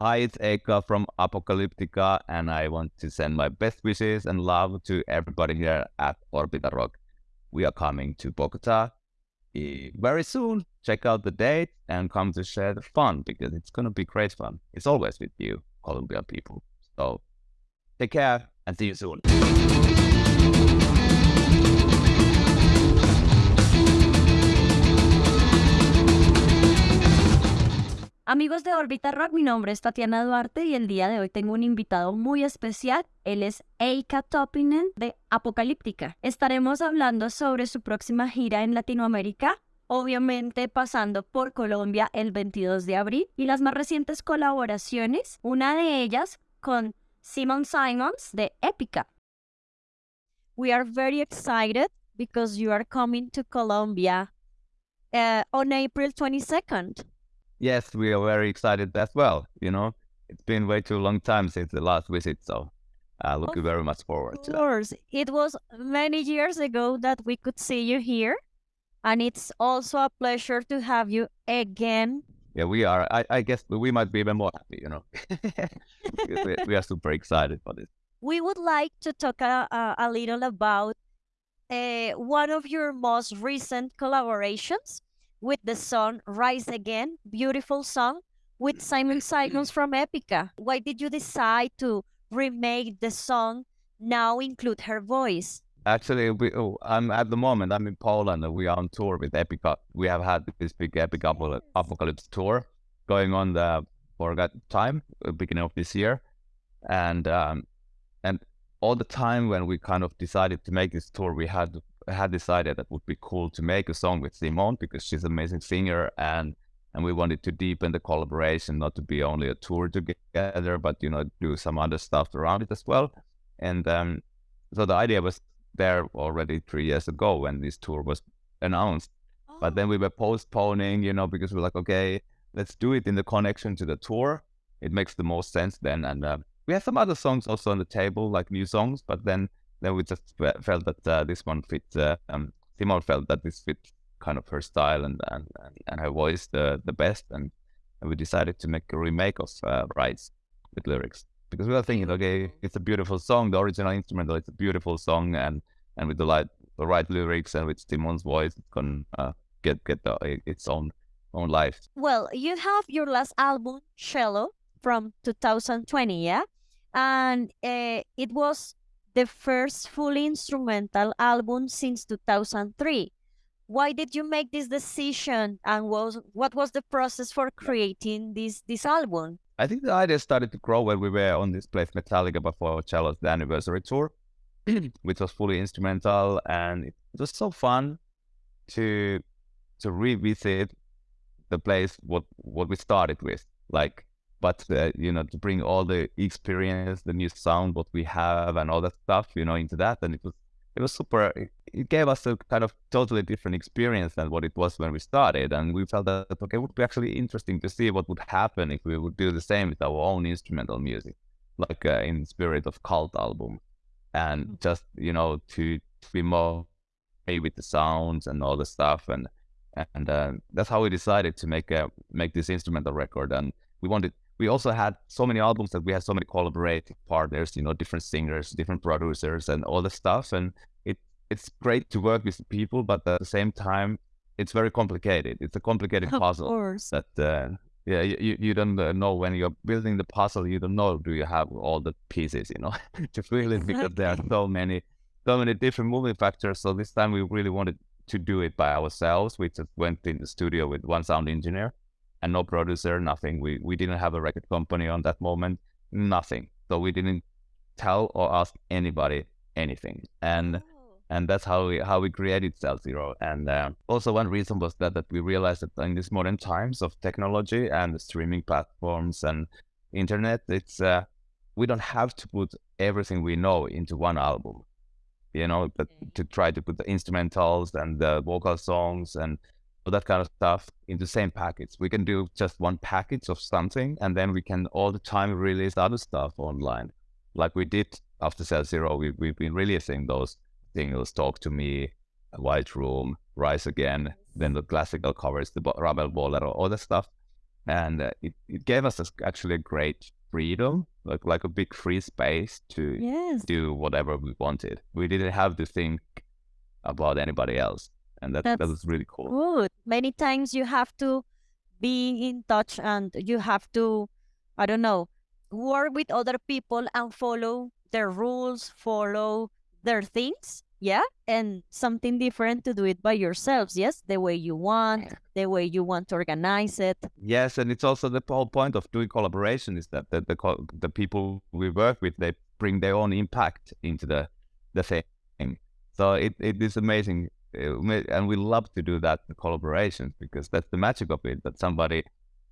Hi, it's Eicca from Apocalyptica, and I want to send my best wishes and love to everybody here at Orbita Rock. We are coming to Bogota eh, very soon. Check out the date and come to share the fun because it's going to be great fun. It's always with you, Colombian people. So take care and see you soon. Amigos de Orbita Rock, mi nombre es Tatiana Duarte y el día de hoy tengo un invitado muy especial. Él es Eika Topinen de Apocalíptica. Estaremos hablando sobre su próxima gira en Latinoamérica, obviamente pasando por Colombia el 22 de abril y las más recientes colaboraciones, una de ellas con Simon Simons de Epica. We are very excited because you are coming to Colombia uh, on April 22nd. Yes, we are very excited as well. You know, it's been way too long time since the last visit, so uh, looking Of very much forward to Of course, it was many years ago that we could see you here, and it's also a pleasure to have you again. Yeah, we are. I, I guess we might be even more happy, you know. We, we are super excited for this. We would like to talk a, a, a little about uh, one of your most recent collaborations with the song Rise Again, beautiful song with Simone Simons from Epica. Why did you decide to remake the song now include her voice? Actually, we, oh, I'm at the moment. I'm in Poland, and we are on tour with Epica. We have had this big Epic Apocal- Apocalypse tour going on the for that time, uh, beginning of this year, and um, and all the time when we kind of decided to make this tour, we had had decided that would be cool to make a song with Simone because she's an amazing singer, and and we wanted to deepen the collaboration, not to be only a tour together, but you know do some other stuff around it as well, and um, so the idea was there already three years ago when this tour was announced. But then we were postponing, you know, because we're like, okay, let's do it in the connection to the tour. It makes the most sense then. And uh, we have some other songs also on the table, like new songs. But then, then we just felt that uh, this one fit. Uh, um, Simone felt that this fit kind of her style and and, and, and her voice the the best. And, and we decided to make a remake of uh, Rise with lyrics because we were thinking, okay, it's a beautiful song. The original instrumental, it's a beautiful song, and and with the right the right lyrics and with Simone's voice, it's gonna uh, get get the, its own own life. Well, you have your last album, Cell-0, from 2020, yeah? And uh, it was the first fully instrumental album since 2003. Why did you make this decision and was what was the process for creating this this album? I think the idea started to grow when we were on this Plays Metallica by Four Cellos the anniversary tour, which was fully instrumental, and it was so fun to to revisit the place what what we started with, like. But uh, you know, to bring all the experience, the new sound, what we have, and all that stuff, you know, into that, and it was it was super. It, gave us a kind of totally different experience than what it was when we started, and we felt that okay, it would be actually interesting to see what would happen if we would do the same with our own instrumental music, like uh, in spirit of cult album, and just you know to, to be more play with the sounds and all the stuff, and and uh, that's how we decided to make a make this instrumental record, and we wanted. We also had so many albums that we had so many collaborating partners, you know, different singers, different producers, and all the stuff. And it it's great to work with people, but at the same time, it's very complicated. It's a complicated Of puzzle course. that uh, yeah you, you don't uh, know when you're building the puzzle you don't know do you have all the pieces you know to fill it because there are so many so many different moving factors so this time we really wanted to do it by ourselves we just went in the studio with one sound engineer and no producer nothing we we didn't have a record company on that moment nothing so we didn't tell or ask anybody anything and and that's how we how we created Cell-0. And uh, also one reason was that that we realized that in these modern times of technology and the streaming platforms and internet, it's uh, we don't have to put everything we know into one album. You know, but to try to put the instrumentals and the vocal songs and all that kind of stuff in the same package. We can do just one package of something, and then we can all the time release other stuff online, like we did after Cell-0. We we've been releasing those singles Talk to Me, White Room, Rise Again, then the classical covers, the Ravel Bolero, all that stuff. and uh, it, it gave us a, actually a great freedom, like like a big free space to Yes. do whatever we wanted. We didn't have to think about anybody else, and that that That's was really cool. good. Many times you have to be in touch and you have to, I don't know, work with other people and follow their rules, follow their things. Yeah. And something different to do it by yourselves. Yes. The way you want, the way you want to organize it. Yes, and it's also the whole point of doing collaboration is that the the, the people we work with they bring their own impact into the the thing. So it, it is amazing, ma- and we love to do that collaborations because that's the magic of it. That somebody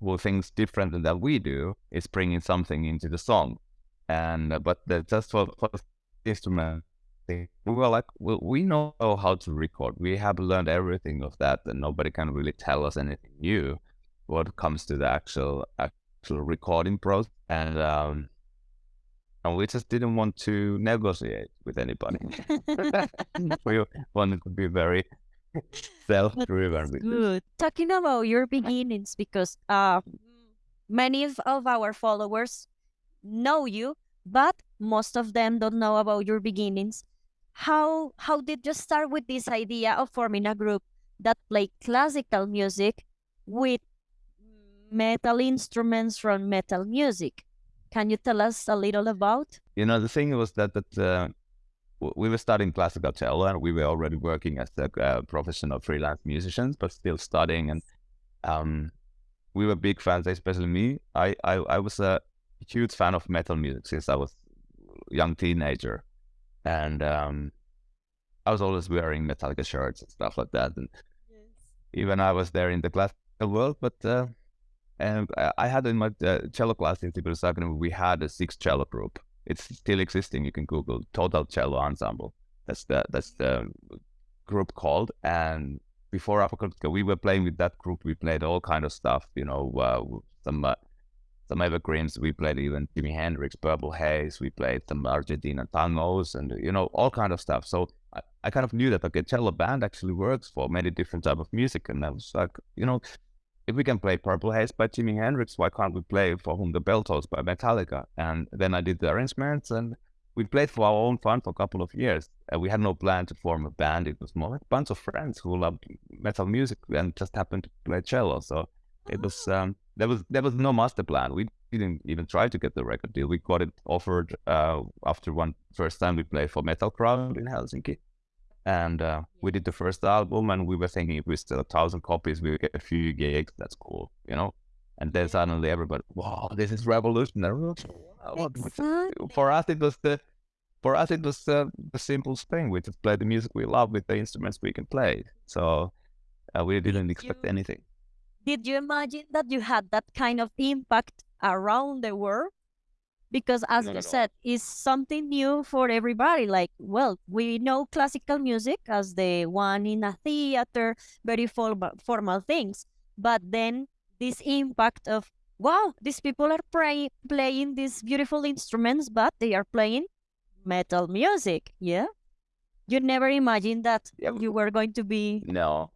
who thinks differently than that we do is bringing something into the song, and uh, but the, just for, for instrument we were like, well, we know how to record. We have learned everything of that, and nobody can really tell us anything new what comes to the actual actual recording process and um and we just didn't want to negotiate with anybody we wanted to be very self-driven. Good. Talking about your beginnings, because uh, many of, of our followers know you, but most of them don't know about your beginnings. How how did you start with this idea of forming a group that play classical music with metal instruments from metal music? Can you tell us a little about? you know the thing was that that uh, we were studying classical cello and we were already working as a uh, professional freelance musicians but still studying and um we were big fans especially me. I i, I was a huge fan of metal music since i was a young teenager. And um i was always wearing metallica shirts and stuff like that and even i was there in the classical world but uh and I- had in my uh, cello class in Academy, we had a six cello group. It's still existing. You can Google Total Cello Ensemble. That's the that's the group called. And before Apocalyptica, we were playing with that group. We played all kind of stuff. You know, uh, some uh, some evergreens. We played even Jimi Hendrix, Purple Haze. We played some Argentina tangos, and you know all kind of stuff. So I, I kind of knew that okay, cello band actually works for many different type of music, and I was like, you know, if we can play Purple Haze by Jimi Hendrix, why can't we play For Whom the Bell Tolls by Metallica? And then I did the arrangements and we played for our own fun for a couple of years. And we had no plan to form a band. It was more like a bunch of friends who loved metal music and just happened to play cello. So it was um, there was there was no master plan. We didn't even try to get the record deal. We got it offered uh, after one first time we played for Metal Crowd in Helsinki and uh, we did the first album and we were thinking if we sell a thousand copies we get a few gigs that's cool you know? And then suddenly everybody wow this is revolutionary. Wow, what- what- Exactly. for us it was the for us it was uh, the simplest thing. We just play the music we love with the instruments we can play. So uh, we didn't expect you- anything. Did you imagine that you had that kind of impact around the world? Because as Not you said, it's something new for everybody. Like, well, we know classical music as the one in a theater, very formal, formal things. But then this impact of, wow, these people are play, playing these beautiful instruments, but they are playing metal music. Yeah. You never imagined that Yeah, you were going to be. no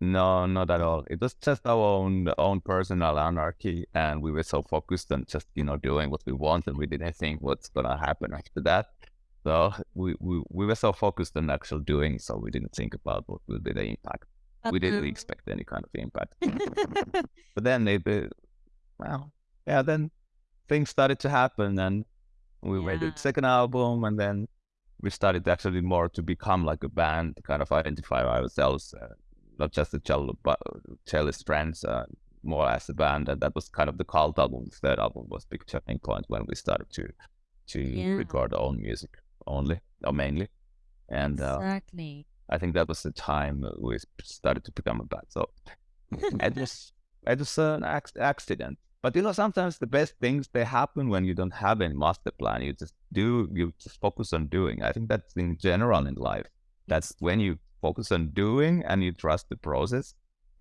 no not at all. It was just our own own personal anarchy and we were so focused on just you know doing what we want and we didn't think what's gonna happen after that. So we we, we were so focused on actual doing so we didn't think about what will be the impact. But we didn't expect any kind of impact. But then it uh, well yeah then things started to happen and we made the second album and then we started actually more to become like a band kind of identify ourselves uh, not just the cello but cellist friends uh, more as a band and that was kind of the cult album the third album was big turning point when we started to to Yeah. record our own music only or mainly and uh, exactly. I think that was the time we started to become a band. So it was it was an ac- accident. But you know, sometimes the best things they happen when you don't have any master plan. You just do. You just focus on doing. I think that's in general in life. That's when you focus on doing and you trust the process.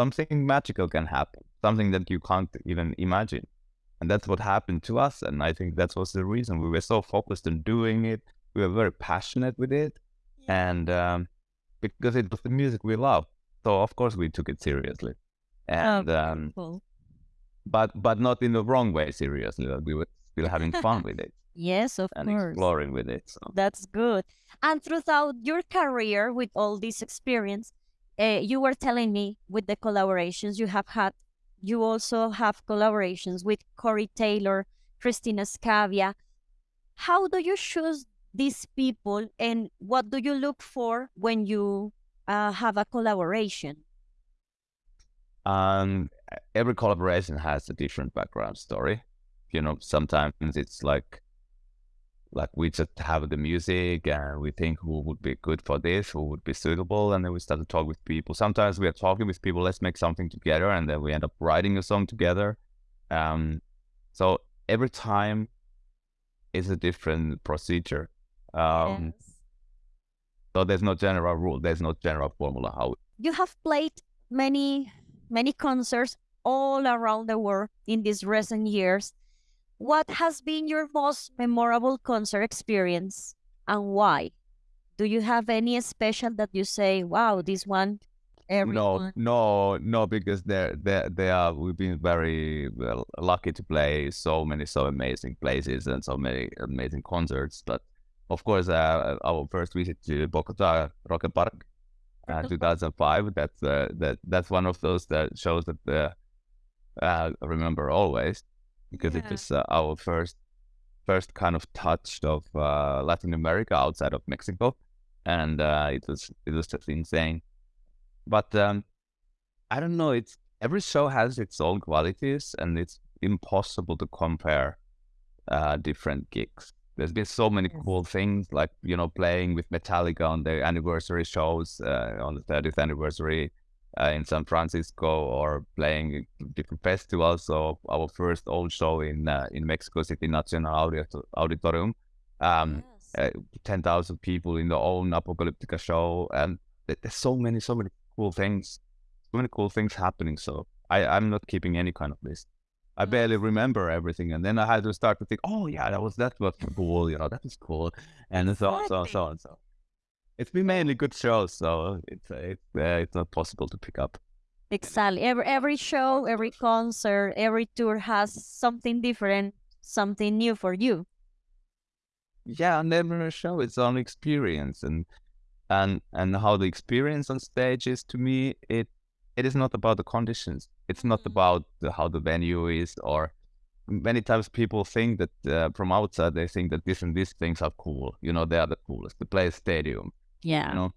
Something magical can happen. Something that you can't even imagine. And that's what happened to us. And I think that was the reason we were so focused on doing it. We were very passionate with it and um, because it was the music we love. So of course we took it seriously, and um, Cool. but but not in the wrong way. Seriously, that we were still having fun with it Yes, of and course. exploring with it. So. That's good. And throughout your career with all this experience, uh, you were telling me with the collaborations you have had, you also have collaborations with Corey Taylor, Cristina Scabbia. How do you choose these people and what do you look for when you uh, have a collaboration? Um, every collaboration has a different background story. You know, sometimes it's like like we just have the music and we think who would be good for this, who would be suitable, and then we start to talk with people. Sometimes we are talking with people, let's make something together, and then we end up writing a song together. Um, so every time is a different procedure. Um, Yes. So there's no general rule, there's no general formula how You have played many, many concerts all around the world in these recent years. What has been your most memorable concert experience and why? Do you have any special that you say, wow, this one, No, everyone? no, no, because they're they they are we've been very well, lucky to play so many so amazing places and so many amazing concerts. But of course, uh, our first visit to Bogota Rock al Parque, uh, 2005. That's uh, that that's one of those that shows that uh, uh, I remember always because it Yeah. was uh, our first first kind of touch of uh, Latin America outside of Mexico, and uh, it was it was just insane. But um, I don't know. It's every show has its own qualities, and it's impossible to compare uh, different gigs. There's been so many Yes. cool things, like you know, playing with Metallica on their anniversary shows uh, on the 30th anniversary uh, in San Francisco, or playing different festivals. So our first old show in uh, in Mexico City National Audit- Auditorium, um, Yes. uh, 10,000 people in the own Apocalyptica show, and there's so many, so many cool things, so many cool things happening. So I, I'm not keeping any kind of list. I barely remember everything, and then I had to start to think, oh yeah, that was that was cool, you know, that was cool, and so on, so on, so on. So it's been mainly good shows, so it's it's uh, it's not possible to pick up. Exactly. Every every show, every concert, every tour has something different, something new for you. yeah, and every show its own experience, and and and how the experience on stage is to me, it it is not about the conditions. It's not Mhm. about the, how the venue is, or many times people think that uh, from outside they think that this and these things are cool. You know, they are the coolest. To play a stadium, Yeah. you know,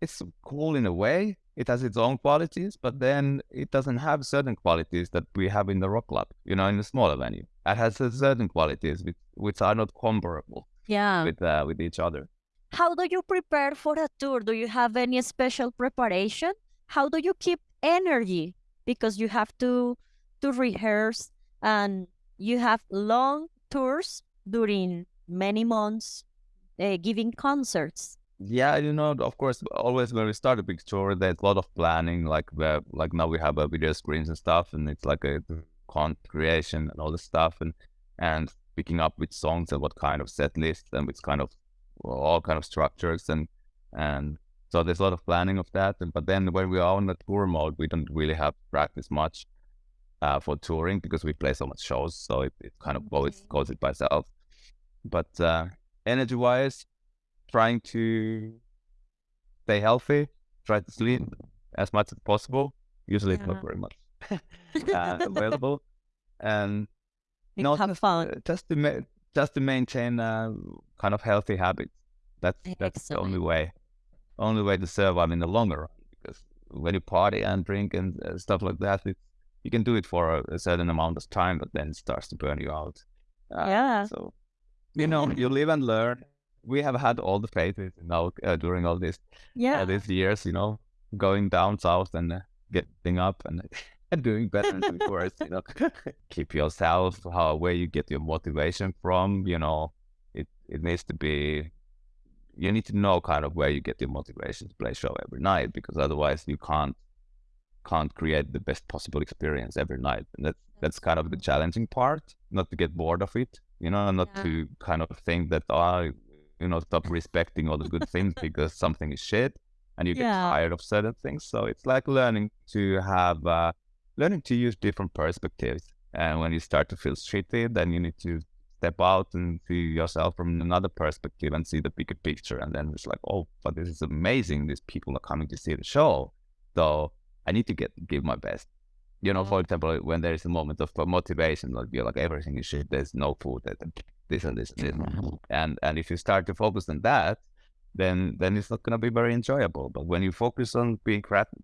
it's cool in a way. It has its own qualities, but then it doesn't have certain qualities that we have in the rock club. You know, in a smaller venue, it has certain qualities which, which are not comparable Yeah. with uh, with each other. How do you prepare for a tour? Do you have any special preparation? How do you keep energy? Because you have to to rehearse and you have long tours during many months, uh, giving concerts. Yeah, you know, of course, always when we start a big tour, there's a lot of planning. Like the like now we have uh, video screens and stuff, and it's like a content creation and all this stuff, and and picking up which songs and what kind of set list and which kind of well, all kind of structures and and so there's a lot of planning of that. And but then when we are on the tour mode, we don't really have practice much uh, for touring because we play so much shows, so it, it kind of goes goes it by itself. But uh, energy wise, trying to stay healthy, try to sleep as much as possible. Usually it's Yeah. not very much uh, available, and You no, have just, fun. uh, just to ma- just to maintain uh, kind of healthy habits. That's that's the only way, only way to survive in the longer run. Because when you party and drink and uh, stuff like that, it, you can do it for a, a certain amount of time, but then it starts to burn you out. Uh, Yeah. So, you know, you live and learn. We have had all the phases, know, uh, during all this Yeah. uh, these years, you know, going down south and uh, getting up and and doing better and doing worse, you know. Keep yourself how where you get your motivation from, you know. It it needs to be you need to know kind of where you get your motivation to play show every night because otherwise you can't can't create the best possible experience every night. And that's that's kind of the challenging part, not to get bored of it, you know, not Yeah. to kind of think that oh, you know, stop respecting all the good things because something is shit and you get Yeah. tired of certain things. So it's like learning to have uh, learning to use different perspectives And when you start to feel shitty, then you need to step out and see yourself from another perspective and see the bigger picture. And then it's like, oh, but this is amazing. These people are coming to see the show. So I need to get give my best. You know, for example, when there is a moment of motivation, like you're like everything is shit, there's no food, this and this and this. And and if you start to focus on that, then then it's not going to be very enjoyable. But when you focus on being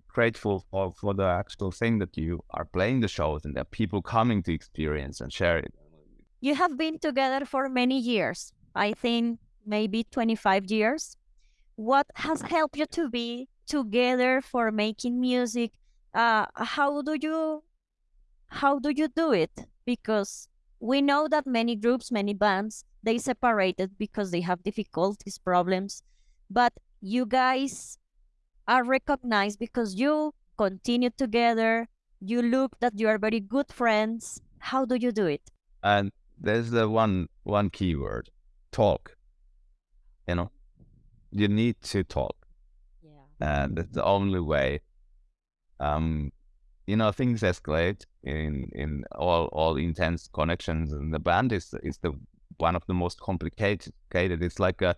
grateful for, for the actual thing that you are playing the shows and there are people coming to experience and share it. You have been together for many years. I think maybe 25 years. What has helped you to be together for making music? Uh, how do you how do you do it? Because we know that many groups, many bands, they separated because they have difficulties, problems. But you guys are recognized because you continue together. You look that you are very good friends. How do you do it? And there's the one one keyword talk. You know you need to talk. Yeah. And it's the only way um you know things escalate in in all all intense connections and the band is is the one of the most complicated it's like a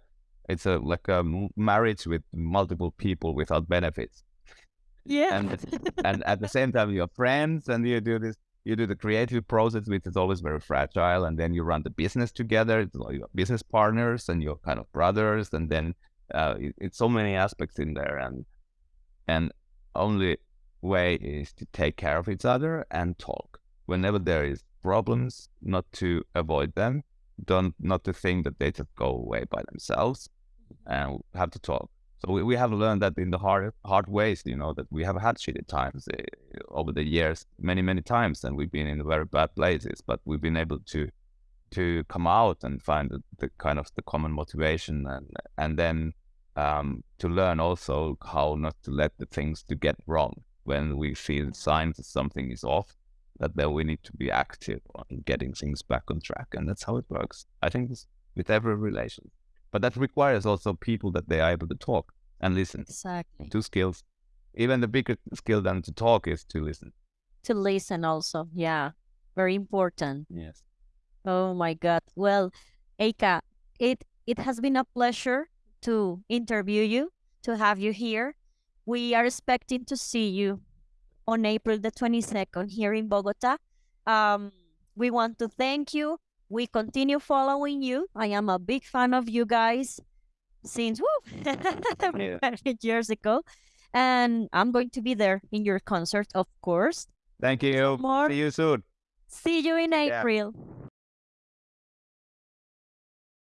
it's a like a marriage with multiple people without benefits. Yeah. And and at the same time you're friends and you do this you do the creative process which is always very fragile and then you run the business together it's like your business partners and your kind of brothers and then uh, it, it's so many aspects in there and and only way is to take care of each other and talk. Whenever there is problems not to avoid them. Don't not to think that they just go away by themselves and have to talk. So we, we have learned that in the hard hard ways, you know, that we have had shitty times uh, over the years, many many times, and we've been in very bad places, but we've been able to to come out and find the, the kind of the common motivation, and and then um, to learn also how not to let the things to get wrong when we feel signs that something is off. That then we need to be active on getting things back on track, and that's how it works. I think this, with every relation. But that requires also people that they are able to talk and listen. Exactly. Two skills. Even the bigger skill than to talk is to listen. To listen also. Yeah. Very important. Yes. Oh my God. Well, Eicca, it it has been a pleasure to interview you, to have you here. We are expecting to see you on April the 22nd here in Bogota. Um, we want to thank you we continue following you. I am a big fan of you guys since woo, years ago. And I'm going to be there in your concert, of course. Thank you. More. See you soon. See you in April. Yeah.